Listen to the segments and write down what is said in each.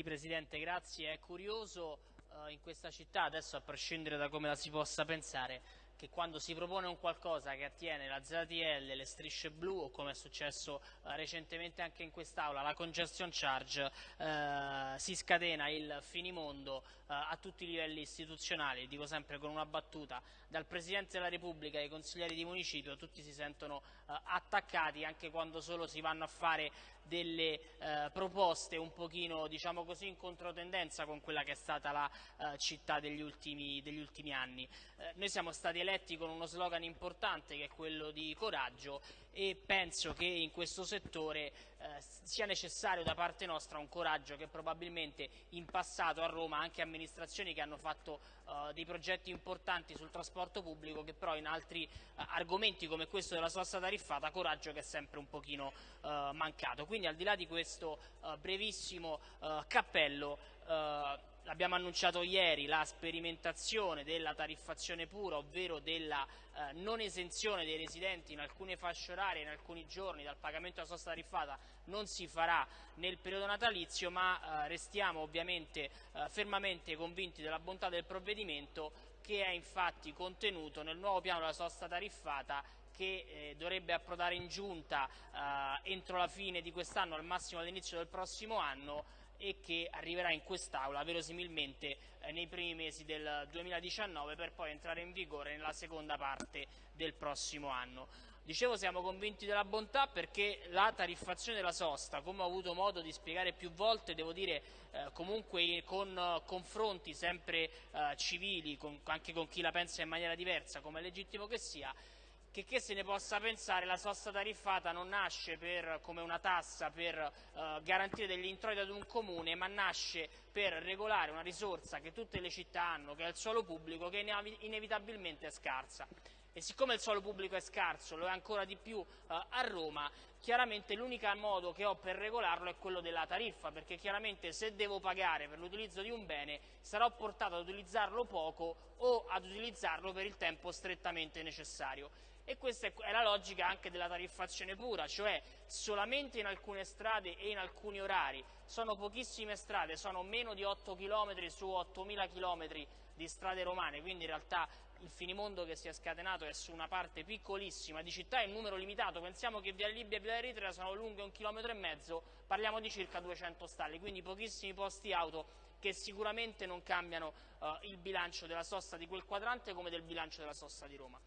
Sì Presidente, grazie. È curioso eh, in questa città, adesso a prescindere da come la si possa pensare, che quando si propone un qualcosa che attiene la ZTL, le strisce blu o come è successo eh, recentemente anche in quest'Aula, la congestion charge, eh, si scatena il finimondo eh, a tutti i livelli istituzionali, dico sempre con una battuta, dal Presidente della Repubblica ai consiglieri di municipio, tutti si sentono eh, attaccati anche quando solo si vanno a fare delle eh, proposte un pochino diciamo così in controtendenza con quella che è stata la eh, città degli ultimi, degli ultimi anni. Eh, noi siamo stati eletti con uno slogan importante che è quello di coraggio e penso che in questo settore eh, sia necessario da parte nostra un coraggio che probabilmente in passato a Roma anche amministrazioni che hanno fatto eh, dei progetti importanti sul trasporto pubblico che però in altri eh, argomenti come questo della sosta tariffata coraggio che è sempre un pochino eh, mancato. Quindi al di là di questo eh, brevissimo cappello abbiamo annunciato ieri la sperimentazione della tariffazione pura, ovvero della eh, non esenzione dei residenti in alcune fasce orarie, in alcuni giorni dal pagamento della sosta tariffata non si farà nel periodo natalizio, ma eh, restiamo ovviamente eh, fermamente convinti della bontà del provvedimento che è infatti contenuto nel nuovo piano della sosta tariffata che eh, dovrebbe approdare in giunta eh, entro la fine di quest'anno, al massimo all'inizio del prossimo anno e che arriverà in quest'Aula verosimilmente eh, nei primi mesi del 2019 per poi entrare in vigore nella seconda parte del prossimo anno. Dicevo siamo convinti della bontà perché la tariffazione della sosta, come ho avuto modo di spiegare più volte, devo dire eh, comunque con uh, confronti sempre uh, civili, con, anche con chi la pensa in maniera diversa, come è legittimo che sia, che, che se ne possa pensare la sosta tariffata non nasce per, come una tassa per eh, garantire degli introiti ad un comune, ma nasce per regolare una risorsa che tutte le città hanno, che è il suolo pubblico, che inevitabilmente è scarsa. E siccome il suolo pubblico è scarso, lo è ancora di più eh, a Roma, chiaramente l'unico modo che ho per regolarlo è quello della tariffa, perché chiaramente se devo pagare per l'utilizzo di un bene sarò portato ad utilizzarlo poco o ad utilizzarlo per il tempo strettamente necessario e questa è la logica anche della tariffazione pura, cioè solamente in alcune strade e in alcuni orari. Sono pochissime strade, sono meno di 8 km su 8.000 km di strade romane, quindi in realtà il finimondo che si è scatenato è su una parte piccolissima di città in numero limitato, pensiamo che via Libia e via Eritrea sono lunghe un chilometro e mezzo, parliamo di circa 200 stalli, quindi pochissimi posti auto che sicuramente non cambiano uh, il bilancio della sosta di quel quadrante come del bilancio della sosta di Roma.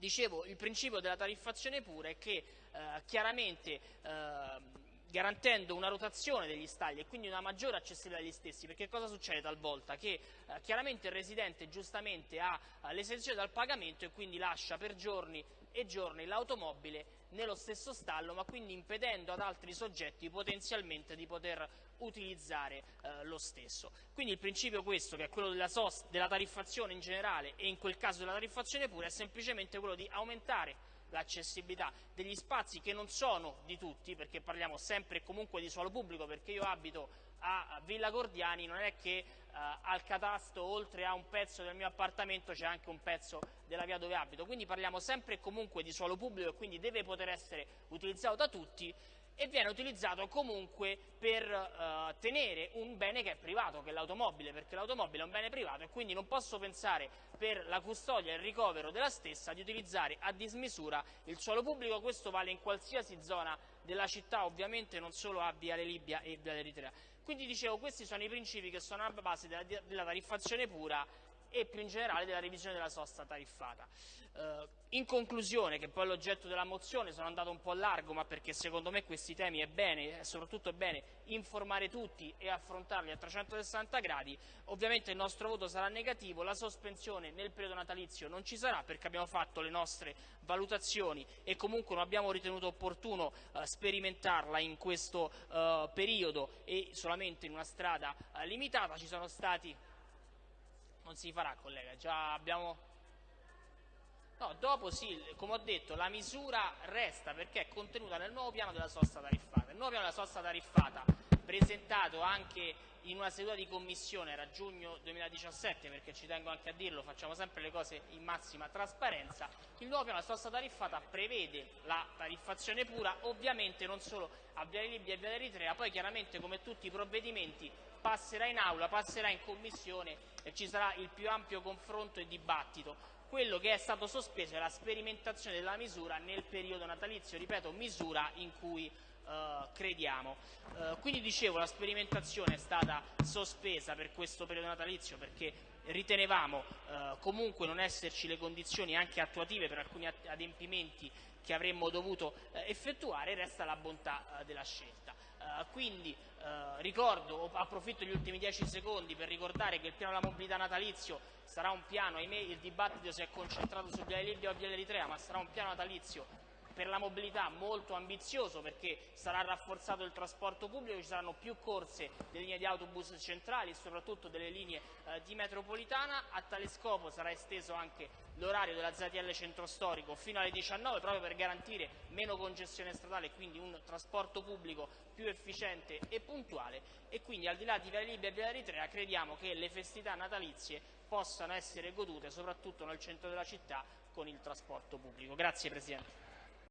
Dicevo, il principio della tariffazione pura è che eh, chiaramente eh, garantendo una rotazione degli stalli e quindi una maggiore accessibilità agli stessi, perché cosa succede talvolta? Che eh, chiaramente il residente giustamente ha eh, l'esenzione dal pagamento e quindi lascia per giorni e giorni l'automobile nello stesso stallo, ma quindi impedendo ad altri soggetti potenzialmente di poter utilizzare eh, lo stesso. Quindi il principio questo, che è quello della, della tariffazione in generale e in quel caso della tariffazione pura, è semplicemente quello di aumentare l'accessibilità degli spazi che non sono di tutti, perché parliamo sempre e comunque di suolo pubblico, perché io abito a Villa Gordiani, non è che eh, al catasto oltre a un pezzo del mio appartamento c'è anche un pezzo della via dove abito, quindi parliamo sempre e comunque di suolo pubblico e quindi deve poter essere utilizzato da tutti e viene utilizzato comunque per uh, tenere un bene che è privato, che è l'automobile, perché l'automobile è un bene privato e quindi non posso pensare per la custodia e il ricovero della stessa di utilizzare a dismisura il suolo pubblico, questo vale in qualsiasi zona della città, ovviamente non solo a Viale Libia e Viale Eritrea. Quindi dicevo, questi sono i principi che sono alla base della, della tariffazione pura e più in generale della revisione della sosta tariffata. Eh, in conclusione, che poi è l'oggetto della mozione, sono andato un po' largo, ma perché secondo me questi temi è bene, soprattutto è bene informare tutti e affrontarli a 360 gradi, ovviamente il nostro voto sarà negativo, la sospensione nel periodo natalizio non ci sarà perché abbiamo fatto le nostre valutazioni e comunque non abbiamo ritenuto opportuno eh, sperimentarla in questo eh, periodo e solamente in una strada eh, limitata, ci sono stati non si farà collega, già abbiamo... No, dopo sì, come ho detto, la misura resta perché è contenuta nel nuovo piano della sosta tariffata. Il nuovo piano della sosta tariffata presentato anche in una seduta di commissione, era giugno 2017 perché ci tengo anche a dirlo, facciamo sempre le cose in massima trasparenza, il nuovo piano della sosta tariffata prevede la tariffazione pura, ovviamente non solo a Viale Libia e Viale Eritrea, poi chiaramente come tutti i provvedimenti passerà in aula, passerà in commissione e ci sarà il più ampio confronto e dibattito. Quello che è stato sospeso è la sperimentazione della misura nel periodo natalizio, ripeto, misura in cui crediamo. Uh, quindi dicevo la sperimentazione è stata sospesa per questo periodo natalizio perché ritenevamo uh, comunque non esserci le condizioni anche attuative per alcuni adempimenti che avremmo dovuto effettuare, resta la bontà della scelta. quindi ricordo, approfitto degli ultimi dieci secondi per ricordare che il piano della mobilità natalizio sarà un piano, ahimè il dibattito si è concentrato su Viale Libia o Viale Eritrea, ma sarà un piano natalizio per la mobilità molto ambizioso perché sarà rafforzato il trasporto pubblico, ci saranno più corse delle linee di autobus centrali e soprattutto delle linee eh, di metropolitana. A tale scopo sarà esteso anche l'orario della ZTL centro storico fino alle 19 proprio per garantire meno congestione stradale e quindi un trasporto pubblico più efficiente e puntuale e quindi al di là di Via Libia e Via Eritrea crediamo che le festività natalizie possano essere godute soprattutto nel centro della città con il trasporto pubblico. Grazie Presidente.